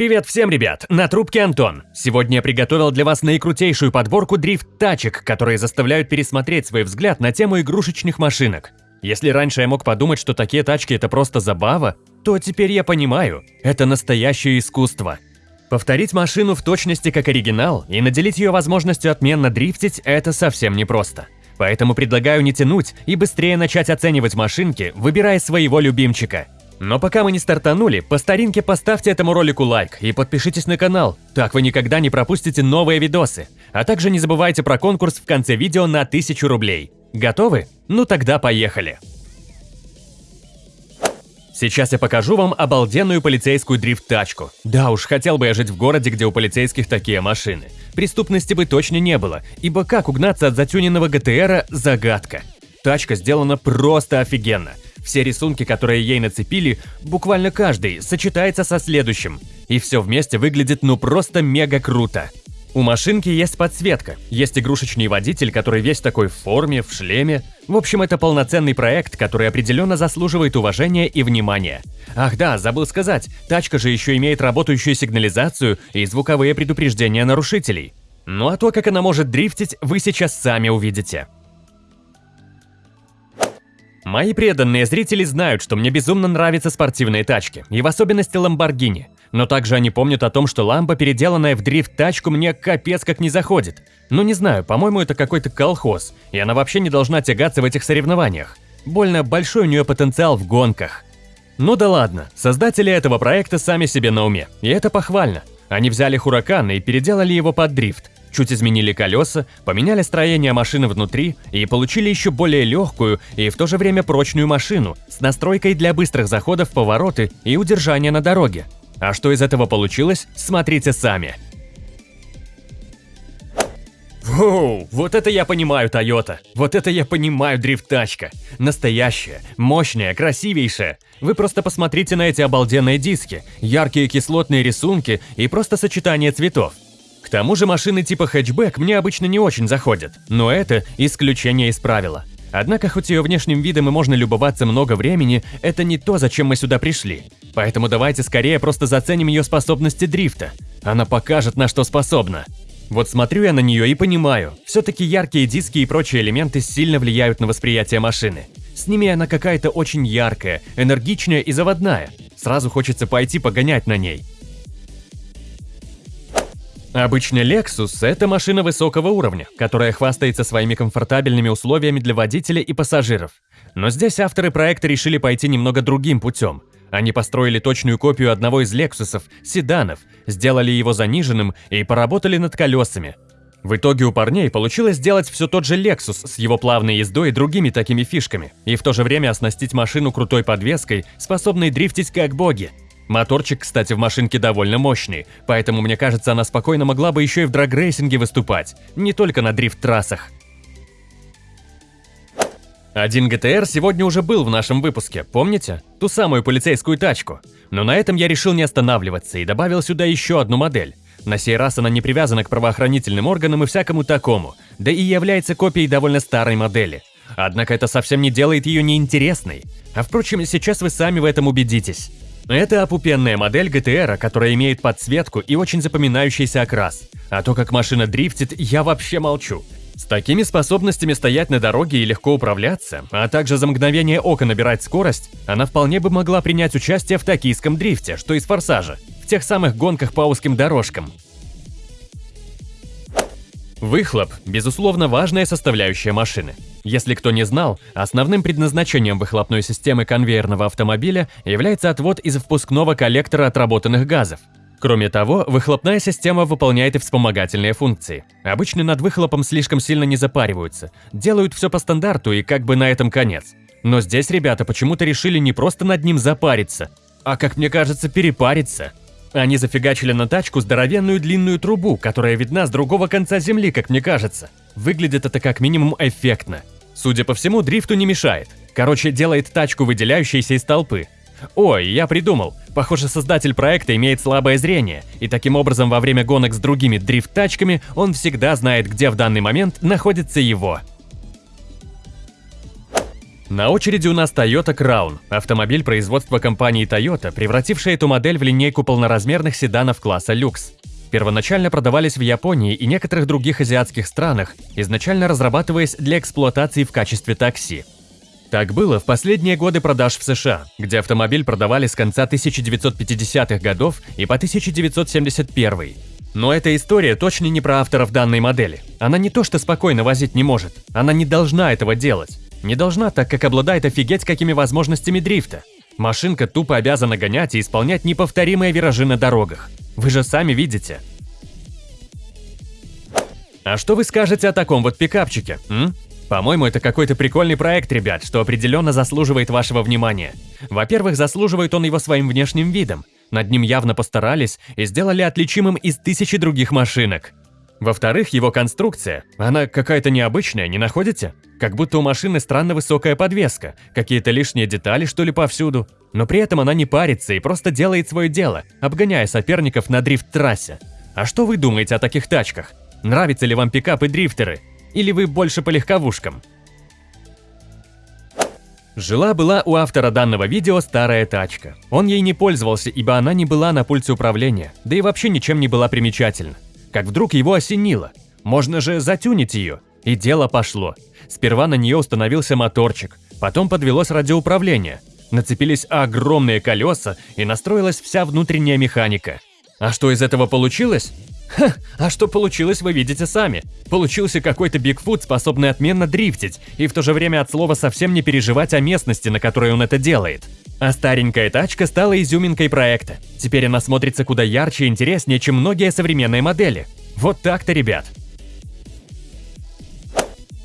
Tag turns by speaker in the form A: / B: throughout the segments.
A: Привет всем, ребят! На трубке Антон. Сегодня я приготовил для вас наикрутейшую подборку дрифт-тачек, которые заставляют пересмотреть свой взгляд на тему игрушечных машинок. Если раньше я мог подумать, что такие тачки это просто забава, то теперь я понимаю, это настоящее искусство. Повторить машину в точности как оригинал и наделить ее возможностью отменно дрифтить – это совсем непросто. Поэтому предлагаю не тянуть и быстрее начать оценивать машинки, выбирая своего любимчика. Но пока мы не стартанули, по старинке поставьте этому ролику лайк и подпишитесь на канал, так вы никогда не пропустите новые видосы. А также не забывайте про конкурс в конце видео на 1000 рублей. Готовы? Ну тогда поехали! Сейчас я покажу вам обалденную полицейскую дрифт-тачку. Да уж, хотел бы я жить в городе, где у полицейских такие машины. Преступности бы точно не было, ибо как угнаться от затюненного ГТРа – загадка. Тачка сделана просто офигенно. Все рисунки, которые ей нацепили, буквально каждый, сочетается со следующим. И все вместе выглядит ну просто мега круто. У машинки есть подсветка, есть игрушечный водитель, который весь такой в форме, в шлеме. В общем, это полноценный проект, который определенно заслуживает уважения и внимания. Ах да, забыл сказать, тачка же еще имеет работающую сигнализацию и звуковые предупреждения нарушителей. Ну а то, как она может дрифтить, вы сейчас сами увидите. Мои преданные зрители знают, что мне безумно нравятся спортивные тачки, и в особенности Lamborghini. Но также они помнят о том, что ламба, переделанная в дрифт-тачку, мне капец как не заходит. Ну не знаю, по-моему, это какой-то колхоз, и она вообще не должна тягаться в этих соревнованиях. Больно большой у нее потенциал в гонках. Ну да ладно, создатели этого проекта сами себе на уме, и это похвально. Они взяли Хуракан и переделали его под дрифт. Чуть изменили колеса, поменяли строение машины внутри и получили еще более легкую и в то же время прочную машину с настройкой для быстрых заходов в повороты и удержания на дороге. А что из этого получилось, смотрите сами. Воу, вот это я понимаю, Toyota. Вот это я понимаю, дрифт-тачка. Настоящая, мощная, красивейшая. Вы просто посмотрите на эти обалденные диски, яркие кислотные рисунки и просто сочетание цветов. К тому же машины типа хэтчбэк мне обычно не очень заходят, но это исключение из правила. Однако, хоть ее внешним видом и можно любоваться много времени, это не то, зачем мы сюда пришли. Поэтому давайте скорее просто заценим ее способности дрифта. Она покажет, на что способна. Вот смотрю я на нее и понимаю, все-таки яркие диски и прочие элементы сильно влияют на восприятие машины. С ними она какая-то очень яркая, энергичная и заводная. Сразу хочется пойти погонять на ней. Обычно Lexus – это машина высокого уровня, которая хвастается своими комфортабельными условиями для водителя и пассажиров. Но здесь авторы проекта решили пойти немного другим путем. Они построили точную копию одного из Lexus'ов, седанов, сделали его заниженным и поработали над колесами. В итоге у парней получилось сделать все тот же Lexus с его плавной ездой и другими такими фишками, и в то же время оснастить машину крутой подвеской, способной дрифтить как боги. Моторчик, кстати, в машинке довольно мощный, поэтому мне кажется, она спокойно могла бы еще и в драгрейсинге выступать, не только на дрифт-трассах. Один ГТР сегодня уже был в нашем выпуске, помните? Ту самую полицейскую тачку. Но на этом я решил не останавливаться и добавил сюда еще одну модель. На сей раз она не привязана к правоохранительным органам и всякому такому, да и является копией довольно старой модели. Однако это совсем не делает ее неинтересной. А впрочем, сейчас вы сами в этом убедитесь. Это опупенная модель GTR, которая имеет подсветку и очень запоминающийся окрас. А то, как машина дрифтит, я вообще молчу. С такими способностями стоять на дороге и легко управляться, а также за мгновение ока набирать скорость, она вполне бы могла принять участие в токийском дрифте, что из форсажа, в тех самых гонках по узким дорожкам. Выхлоп – безусловно важная составляющая машины. Если кто не знал, основным предназначением выхлопной системы конвейерного автомобиля является отвод из впускного коллектора отработанных газов. Кроме того, выхлопная система выполняет и вспомогательные функции. Обычно над выхлопом слишком сильно не запариваются, делают все по стандарту и как бы на этом конец. Но здесь ребята почему-то решили не просто над ним запариться, а, как мне кажется, перепариться. Они зафигачили на тачку здоровенную длинную трубу, которая видна с другого конца земли, как мне кажется. Выглядит это как минимум эффектно. Судя по всему, дрифту не мешает. Короче, делает тачку, выделяющейся из толпы. Ой, я придумал. Похоже, создатель проекта имеет слабое зрение, и таким образом во время гонок с другими дрифт-тачками он всегда знает, где в данный момент находится его. На очереди у нас Toyota Crown, автомобиль производства компании Toyota, превративший эту модель в линейку полноразмерных седанов класса люкс. Первоначально продавались в Японии и некоторых других азиатских странах, изначально разрабатываясь для эксплуатации в качестве такси. Так было в последние годы продаж в США, где автомобиль продавали с конца 1950-х годов и по 1971 но эта история точно не про авторов данной модели. Она не то что спокойно возить не может, она не должна этого делать. Не должна, так как обладает офигеть какими возможностями дрифта. Машинка тупо обязана гонять и исполнять неповторимые виражи на дорогах. Вы же сами видите. А что вы скажете о таком вот пикапчике? По-моему, это какой-то прикольный проект, ребят, что определенно заслуживает вашего внимания. Во-первых, заслуживает он его своим внешним видом. Над ним явно постарались и сделали отличимым из тысячи других машинок. Во-вторых, его конструкция, она какая-то необычная, не находите? Как будто у машины странно высокая подвеска, какие-то лишние детали что ли повсюду. Но при этом она не парится и просто делает свое дело, обгоняя соперников на дрифт-трассе. А что вы думаете о таких тачках? Нравятся ли вам пикапы дрифтеры? Или вы больше по легковушкам? Жила-была у автора данного видео старая тачка. Он ей не пользовался, ибо она не была на пульте управления, да и вообще ничем не была примечательна как вдруг его осенило. Можно же затюнить ее. И дело пошло. Сперва на нее установился моторчик, потом подвелось радиоуправление. Нацепились огромные колеса и настроилась вся внутренняя механика. А что из этого получилось? Ха, а что получилось, вы видите сами. Получился какой-то Бигфут, способный отменно дрифтить, и в то же время от слова совсем не переживать о местности, на которой он это делает. А старенькая тачка стала изюминкой проекта. Теперь она смотрится куда ярче и интереснее, чем многие современные модели. Вот так-то, ребят.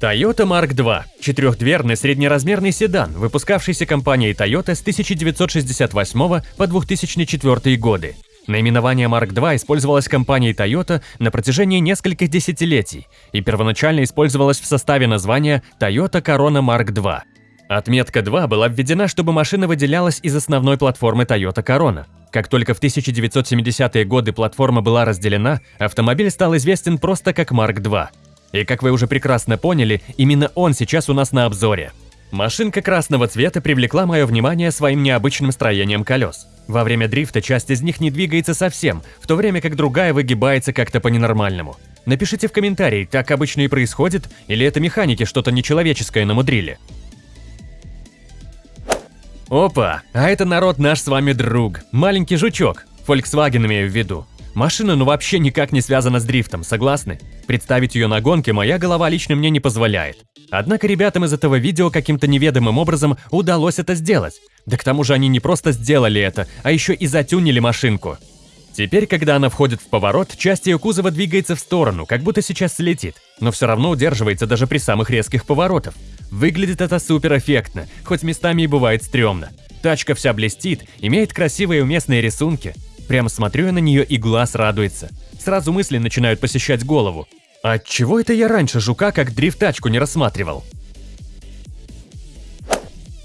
A: Toyota Mark II – четырехдверный среднеразмерный седан, выпускавшийся компанией Toyota с 1968 по 2004 годы. Наименование Mark II использовалось компанией Toyota на протяжении нескольких десятилетий и первоначально использовалось в составе названия Toyota Corona Mark II. Отметка 2 была введена, чтобы машина выделялась из основной платформы Toyota Corona. Как только в 1970-е годы платформа была разделена, автомобиль стал известен просто как Mark II. И как вы уже прекрасно поняли, именно он сейчас у нас на обзоре. Машинка красного цвета привлекла мое внимание своим необычным строением колес. Во время дрифта часть из них не двигается совсем, в то время как другая выгибается как-то по-ненормальному. Напишите в комментарии, так обычно и происходит, или это механики что-то нечеловеческое намудрили. Опа, а это народ наш с вами друг, маленький жучок, Volkswagen имею в виду. Машина ну вообще никак не связана с дрифтом, согласны? Представить ее на гонке моя голова лично мне не позволяет. Однако ребятам из этого видео каким-то неведомым образом удалось это сделать. Да к тому же они не просто сделали это, а еще и затюнили машинку. Теперь, когда она входит в поворот, часть ее кузова двигается в сторону, как будто сейчас слетит, но все равно удерживается даже при самых резких поворотах. Выглядит это супер эффектно, хоть местами и бывает стрёмно. Тачка вся блестит, имеет красивые уместные рисунки. Прямо смотрю я на нее и глаз радуется. Сразу мысли начинают посещать голову. А чего это я раньше жука как дрифт-тачку не рассматривал?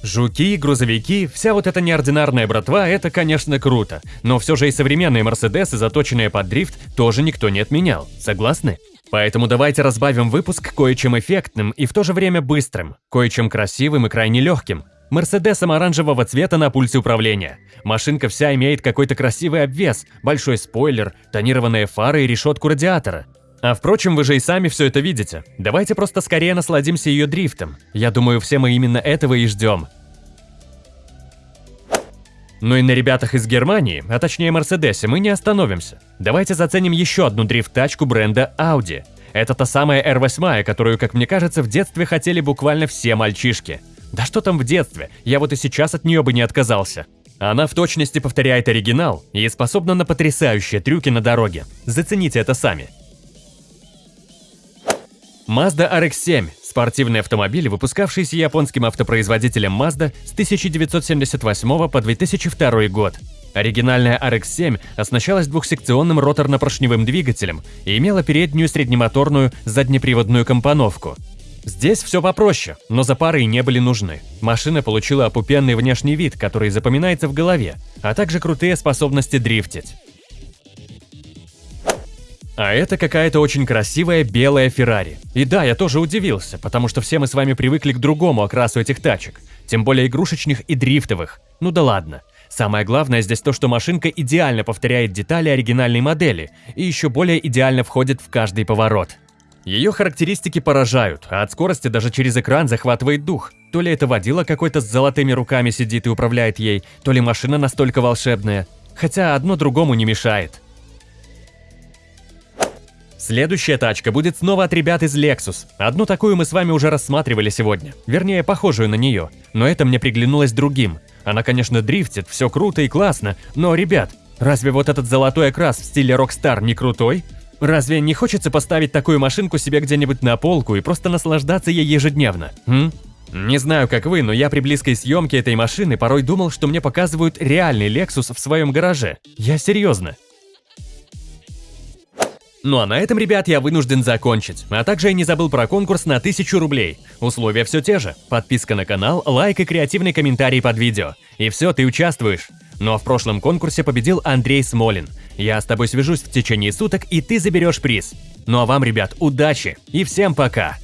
A: Жуки, грузовики, вся вот эта неординарная братва – это, конечно, круто. Но все же и современные Мерседесы, заточенные под дрифт, тоже никто не отменял. Согласны? Поэтому давайте разбавим выпуск кое-чем эффектным и в то же время быстрым, кое-чем красивым и крайне легким. Мерседесом оранжевого цвета на пульсе управления. Машинка вся имеет какой-то красивый обвес, большой спойлер, тонированные фары и решетку радиатора. А впрочем, вы же и сами все это видите. Давайте просто скорее насладимся ее дрифтом. Я думаю, все мы именно этого и ждем. Но и на ребятах из Германии, а точнее Мерседесе, мы не остановимся. Давайте заценим еще одну дрифт-тачку бренда Audi. Это та самая R8, которую, как мне кажется, в детстве хотели буквально все мальчишки. Да что там в детстве, я вот и сейчас от нее бы не отказался. Она в точности повторяет оригинал и способна на потрясающие трюки на дороге. Зацените это сами. Mazda RX-7 – спортивный автомобиль, выпускавшийся японским автопроизводителем Mazda с 1978 по 2002 год. Оригинальная RX-7 оснащалась двухсекционным роторно-поршневым двигателем и имела переднюю среднемоторную заднеприводную компоновку. Здесь все попроще, но запары и не были нужны. Машина получила опупенный внешний вид, который запоминается в голове, а также крутые способности дрифтить. А это какая-то очень красивая белая Феррари. И да, я тоже удивился, потому что все мы с вами привыкли к другому окрасу этих тачек. Тем более игрушечных и дрифтовых. Ну да ладно. Самое главное здесь то, что машинка идеально повторяет детали оригинальной модели и еще более идеально входит в каждый поворот. Ее характеристики поражают, а от скорости даже через экран захватывает дух. То ли это водила какой-то с золотыми руками сидит и управляет ей, то ли машина настолько волшебная. Хотя одно другому не мешает. Следующая тачка будет снова от ребят из Lexus. Одну такую мы с вами уже рассматривали сегодня. Вернее, похожую на нее. Но это мне приглянулось другим. Она, конечно, дрифтит, все круто и классно. Но, ребят, разве вот этот золотой окрас в стиле Rockstar не крутой? Разве не хочется поставить такую машинку себе где-нибудь на полку и просто наслаждаться ей ежедневно? М? Не знаю, как вы, но я при близкой съемке этой машины порой думал, что мне показывают реальный Lexus в своем гараже. Я серьезно. Ну а на этом, ребят, я вынужден закончить. А также я не забыл про конкурс на 1000 рублей. Условия все те же. Подписка на канал, лайк и креативный комментарий под видео. И все, ты участвуешь. Но в прошлом конкурсе победил Андрей Смолин. Я с тобой свяжусь в течение суток, и ты заберешь приз. Ну а вам, ребят, удачи и всем пока!